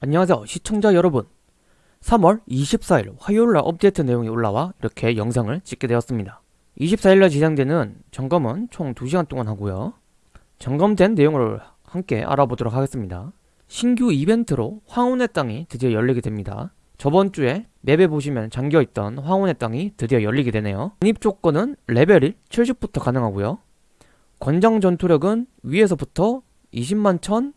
안녕하세요 시청자 여러분. 3월 24일 화요일날 업데이트 내용이 올라와 이렇게 영상을 찍게 되었습니다. 24일날 진행되는 점검은 총 2시간 동안 하고요. 점검된 내용을 함께 알아보도록 하겠습니다. 신규 이벤트로 황혼의 땅이 드디어 열리게 됩니다. 저번 주에 맵에 보시면 잠겨있던 황혼의 땅이 드디어 열리게 되네요. 진입 조건은 레벨 1 70부터 가능하고요 권장 전투력은 위에서부터 20만 1000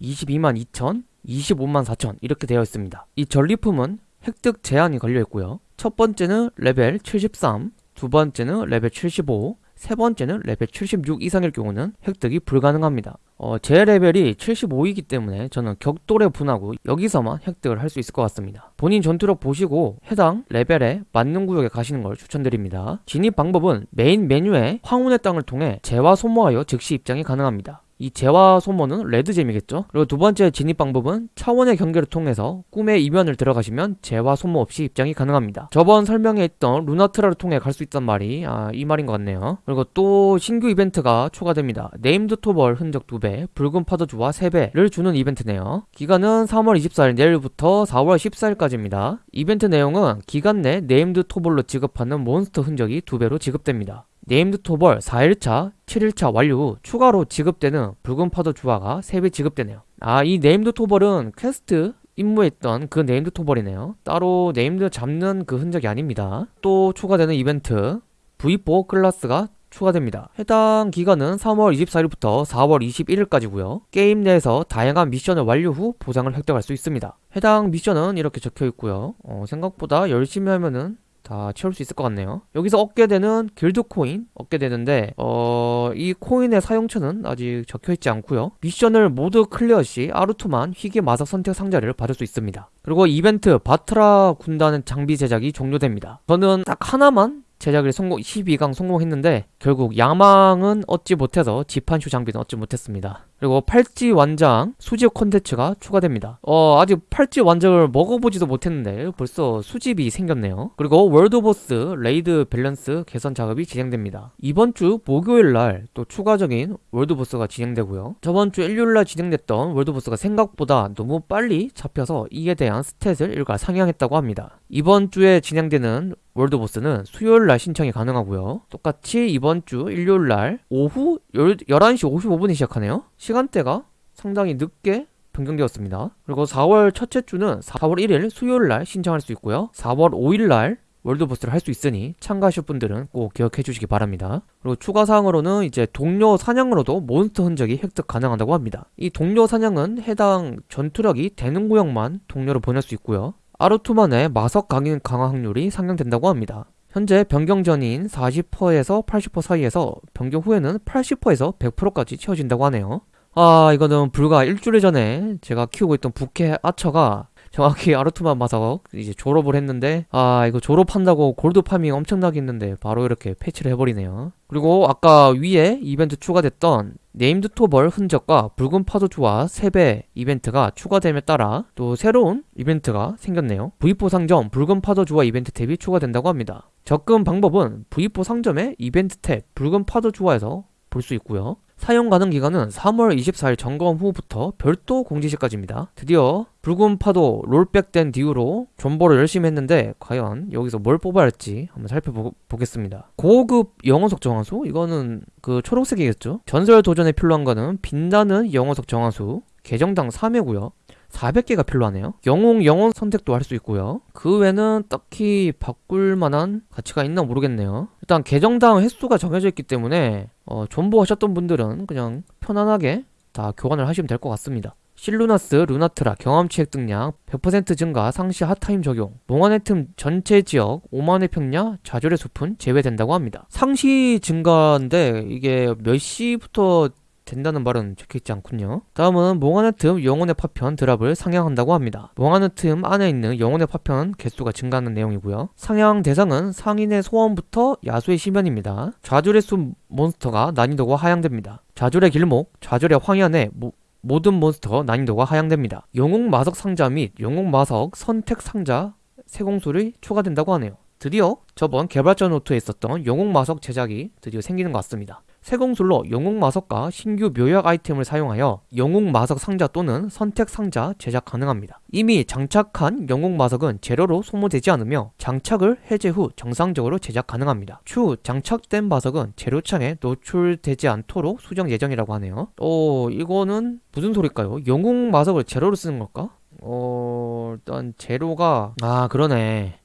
22만 2000 25만 4천 이렇게 되어 있습니다. 이 전리품은 획득 제한이 걸려 있고요. 첫 번째는 레벨 73 두 번째는 레벨 75 세 번째는 레벨 76 이상일 경우는 획득이 불가능합니다. 어, 제 레벨이 75이기 때문에 저는 격돌의 분화구 여기서만 획득을 할 수 있을 것 같습니다. 본인 전투력 보시고 해당 레벨에 맞는 구역에 가시는 걸 추천드립니다. 진입 방법은 메인 메뉴에 황혼의 땅을 통해 재화 소모하여 즉시 입장이 가능합니다 이 재화 소모는 red gem이겠죠? 그리고 두 번째 진입 방법은 차원의 경계를 통해서 꿈의 이면을 들어가시면 재화 소모 없이 입장이 가능합니다. 저번 설명에 있던 루나트라를 통해 갈 수 있단 말이 아, 이 말인 것 같네요. 그리고 또 신규 이벤트가 추가됩니다. named 토벌 흔적 2배 붉은 파도 주화 3배를 주는 이벤트네요. 기간은 3월 24일 내일부터 4월 14일까지입니다. 이벤트 내용은 기간 내 named 토벌로 지급하는 몬스터 흔적이 2배로 지급됩니다 named 토벌 4일차, 7일차 완료 후 추가로 지급되는 붉은 파도 주화가 3배 지급되네요. 아 이 named 토벌은 퀘스트 임무에 있던 그 named 토벌이네요. 따로 named 잡는 그 흔적이 아닙니다. 또 추가되는 이벤트 V4 클라스가 추가됩니다. 해당 기간은 3월 24일부터 4월 21일까지고요. 게임 내에서 다양한 미션을 완료 후 보상을 획득할 수 있습니다. 해당 미션은 이렇게 적혀 있고요. 어, 생각보다 열심히 하면은 다 채울 수 있을 것 같네요. 여기서 얻게 되는 길드 코인 얻게 되는데 어... 이 코인의 사용처는 아직 적혀있지 않고요. 미션을 모두 클리어 시 아루투만 희귀 마석 선택 상자를 받을 수 있습니다. 그리고 이벤트 바트라 군단의 장비 제작이 종료됩니다. 저는 딱 하나만 제작을 성공 12강 성공했는데 결국 야망은 얻지 못해서 지판슈 장비는 얻지 못했습니다 그리고 팔찌 완장 수집 콘텐츠가 추가됩니다. 어 아직 팔찌 완장을 먹어보지도 못했는데 벌써 수집이 생겼네요. 그리고 월드보스 raid 밸런스 개선 작업이 진행됩니다. 이번 주 목요일날 또 추가적인 월드보스가 진행되고요. 저번주 일요일날 진행됐던 월드보스가 생각보다 너무 빨리 잡혀서 이에 대한 stat을 일괄 상향했다고 합니다. 이번 주에 진행되는 월드보스는 수요일날 신청이 가능하고요. 똑같이 이번 주 일요일날 오후 11시 55분에 시작하네요. 시간대가 상당히 늦게 변경되었습니다. 그리고 4월 첫째 주는 4월 1일 수요일날 신청할 수 있고요. 4월 5일날 월드보스를 할 수 있으니 참가하실 분들은 꼭 기억해 주시기 바랍니다. 그리고 추가 사항으로는 이제 동료 사냥으로도 몬스터 흔적이 획득 가능하다고 합니다. 이 동료 사냥은 해당 전투력이 되는 구역만 동료로 보낼 수 있고요 아르투만의 마석 강인 강화 확률이 상향된다고 합니다. 현재 변경 전인 40%에서 80% 사이에서 변경 후에는 80%에서 100%까지 채워진다고 하네요. 아 이거는 불과 일주일 전에 제가 키우고 있던 부캐 아처가 정확히 아르투만 마석 이제 졸업을 했는데 아 이거 졸업한다고 골드 farming 엄청나게 했는데 바로 이렇게 패치를 해버리네요. 그리고 아까 위에 이벤트 추가됐던 named 토벌 흔적과 붉은 파도 주화 3배 이벤트가 추가됨에 따라 또 새로운 이벤트가 생겼네요. V4 상점 붉은 파도 주화 이벤트 tab이 추가된다고 합니다. 접근 방법은 V4 상점의 이벤트 탭 붉은 파도 주화에서 볼 수 있고요 사용 가능 기간은 3월 24일 점검 후부터 별도 공지시까지입니다. 드디어 붉은 파도 롤백된 뒤로 존버를 열심히 했는데 과연 여기서 뭘 뽑아야 할지 한번 살펴보겠습니다. 고급 영어석 정화수? 이거는 그 초록색이겠죠? 전설 도전에 필요한 거는 빛나는 영어석 정화수 계정당 3회고요. 400개가 필요하네요. 영웅 영혼 선택도 할 수 있고요. 그 외에는 딱히 바꿀 만한 가치가 있나 모르겠네요. 일단 계정당 횟수가 정해져 있기 때문에 어, 존버 하셨던 분들은 그냥 편안하게 다 교환을 하시면 될 것 같습니다. 실루나스, 루나트라, 경험치 획득량 100% 증가, 상시 hot time 적용 몽환의 틈 전체 지역 오만의 평야, 좌절의 숲은 제외된다고 합니다. 상시 증가인데 이게 몇 시부터 된다는 말은 적혀있지 않군요. 다음은 몽환의 틈 영혼의 파편 드랍을 상향한다고 합니다. 몽환의 틈 안에 있는 영혼의 파편 개수가 증가하는 내용이고요. 상향 대상은 상인의 소원부터 야수의 심연입니다. 좌절의 숲 몬스터가 난이도가 하향됩니다. 좌절의 길목, 좌절의 황야내 모, 모든 몬스터 난이도가 하향됩니다. 영웅 마석 상자 및 영웅 마석 선택 상자 세공술이 추가된다고 하네요. 드디어 저번 개발자 노트에 있었던 영웅 마석 제작이 드디어 생기는 것 같습니다 세공술로 영웅 마석과 신규 묘약 아이템을 사용하여 영웅 마석 상자 또는 선택 상자 제작 가능합니다. 이미 장착한 영웅 마석은 재료로 소모되지 않으며 장착을 해제 후 정상적으로 제작 가능합니다. 추후 장착된 마석은 재료창에 노출되지 않도록 수정 예정이라고 하네요. 어, 이거는 무슨 소릴까요? 영웅 마석을 재료로 쓰는 걸까? 어, 일단 재료가 아, 그러네.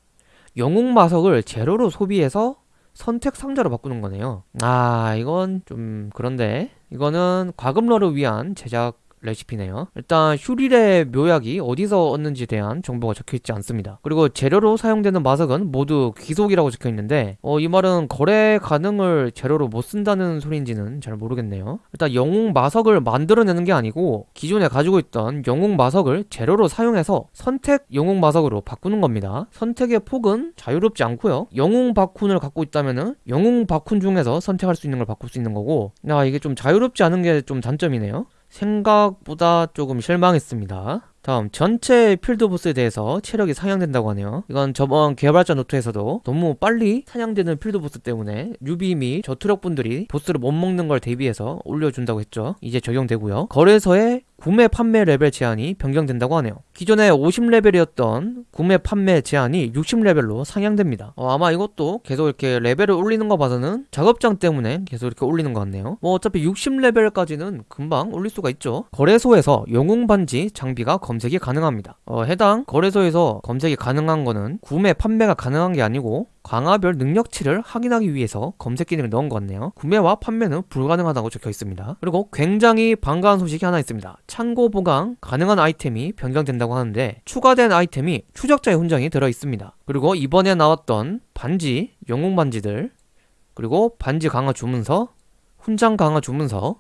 영웅 마석을 재료로 소비해서 선택 상자로 바꾸는 거네요. 아, 이건 좀 그런데 이거는 과금러를 위한 제작 레시피네요. 일단 슈릴의 묘약이 어디서 얻는지에 대한 정보가 적혀있지 않습니다. 그리고 재료로 사용되는 마석은 모두 귀속이라고 적혀있는데 어, 이 말은 거래 가능을 재료로 못 쓴다는 소리인지는 잘 모르겠네요. 일단 영웅 마석을 만들어내는 게 아니고 기존에 가지고 있던 영웅 마석을 재료로 사용해서 선택 영웅 마석으로 바꾸는 겁니다. 선택의 폭은 자유롭지 않고요. 영웅 바쿤을 갖고 있다면은 영웅 바쿤 중에서 선택할 수 있는 걸 바꿀 수 있는 거고 야 이게 좀 자유롭지 않은 게 좀 단점이네요. 생각보다 조금 실망했습니다. 다음 전체 필드 보스에 대해서 체력이 상향된다고 하네요. 이건 저번 개발자 노트에서도 너무 빨리 사냥되는 필드 보스 때문에 newbie 및 저투력 분들이 보스를 못 먹는 걸 대비해서 올려준다고 했죠. 이제 적용되고요. 거래소에 구매 판매 레벨 제한이 변경된다고 하네요. 기존에 50레벨이었던 구매 판매 제한이 60레벨로 상향됩니다. 어, 아마 이것도 계속 이렇게 레벨을 올리는 거 봐서는 작업장 때문에 계속 이렇게 올리는 것 같네요. 뭐 어차피 60레벨까지는 금방 올릴 수가 있죠. 거래소에서 영웅 반지 장비가 검색이 가능합니다. 어, 해당 거래소에서 검색이 가능한 거는 구매 판매가 가능한 게 아니고 강화별 능력치를 확인하기 위해서 검색 기능을 넣은 것 같네요. 구매와 판매는 불가능하다고 적혀 있습니다. 그리고 굉장히 반가운 소식이 하나 있습니다. 창고 보강 가능한 아이템이 변경된다고 하는데 추가된 아이템이 추적자의 훈장이 들어 있습니다. 그리고 이번에 나왔던 반지, 영웅 반지들, 그리고 반지 강화 주문서, 훈장 강화 주문서,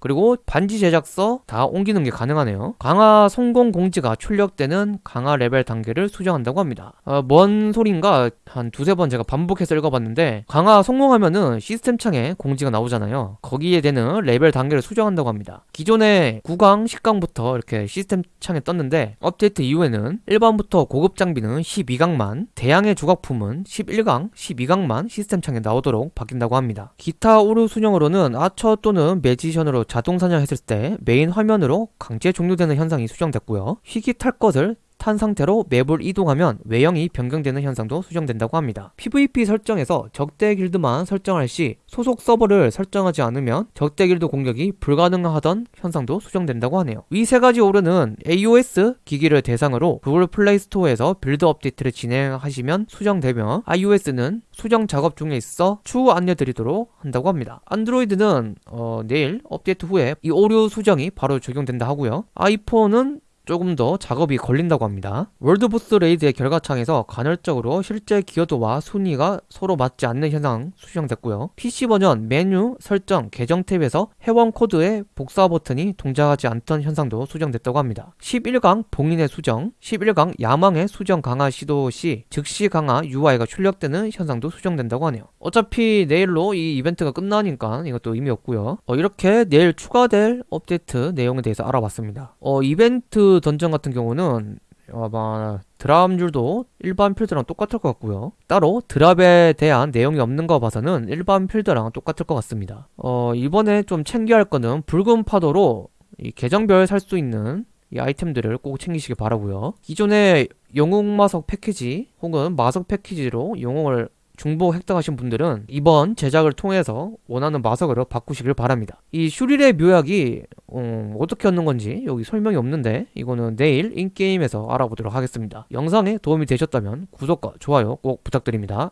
그리고 반지 제작서 다 옮기는 게 가능하네요. 강화 성공 공지가 출력되는 강화 레벨 단계를 수정한다고 합니다. 어, 뭔 소린가 한 두세 번 제가 반복해서 읽어봤는데 강화 성공하면은 시스템 창에 공지가 나오잖아요. 거기에 되는 레벨 단계를 수정한다고 합니다. 기존에 9강, 10강부터 이렇게 시스템 창에 떴는데 업데이트 이후에는 일반부터 고급 장비는 12강만, 대양의 조각품은 11강, 12강만 시스템 창에 나오도록 바뀐다고 합니다. 기타 오류 수정으로는 아처 또는 magician으로 자동 사냥했을 때 메인 화면으로 강제 종료되는 현상이 수정됐고요. 희귀 탈 것을 탄 상태로 맵을 이동하면 외형이 변경되는 현상도 수정된다고 합니다. PVP 설정에서 적대 길드만 설정할 시 소속 서버를 설정하지 않으면 적대 길드 공격이 불가능하던 현상도 수정된다고 하네요. 위 세 가지 오류는 AOS 기기를 대상으로 구글 플레이 스토어에서 build 업데이트를 진행하시면 수정되며 iOS는 수정 작업 중에 있어 추후 안내드리도록 한다고 합니다. 안드로이드는 어, 내일 업데이트 후에 이 오류 수정이 바로 적용된다 하고요. 아이폰은 조금 더 작업이 걸린다고 합니다. 월드보스 raid의 결과창에서 간헐적으로 실제 기여도와 순위가 서로 맞지 않는 현상 수정됐고요. PC 버전 메뉴 설정 계정 tab에서 회원 코드의 복사 버튼이 동작하지 않던 현상도 수정됐다고 합니다. 11강 봉인의 수정, 11강 야망의 수정 강화 시도 시 즉시 강화 UI가 출력되는 현상도 수정된다고 하네요. 어차피 내일로 이 이벤트가 끝나니까 이것도 의미 없고요. 어, 이렇게 내일 추가될 업데이트 내용에 대해서 알아봤습니다. 어, 이벤트 던전 같은 경우는 아마 드랍률도 일반 필드랑 똑같을 것 같고요. 따로 드랍에 대한 내용이 없는 거 봐서는 일반 필드랑 똑같을 것 같습니다. 어, 이번에 좀 챙겨야 할 거는 붉은 파도로 이 계정별 살 수 있는 이 아이템들을 꼭 챙기시기 바라고요. 기존의 영웅 마석 패키지 혹은 마석 패키지로 영웅을 중복 획득하신 분들은 이번 제작을 통해서 원하는 마석으로 바꾸시길 바랍니다. 이 슈릴의 묘약이 음, 어떻게 얻는 건지 여기 설명이 없는데 이거는 내일 인게임에서 알아보도록 하겠습니다. 영상에 도움이 되셨다면 구독과 좋아요 꼭 부탁드립니다.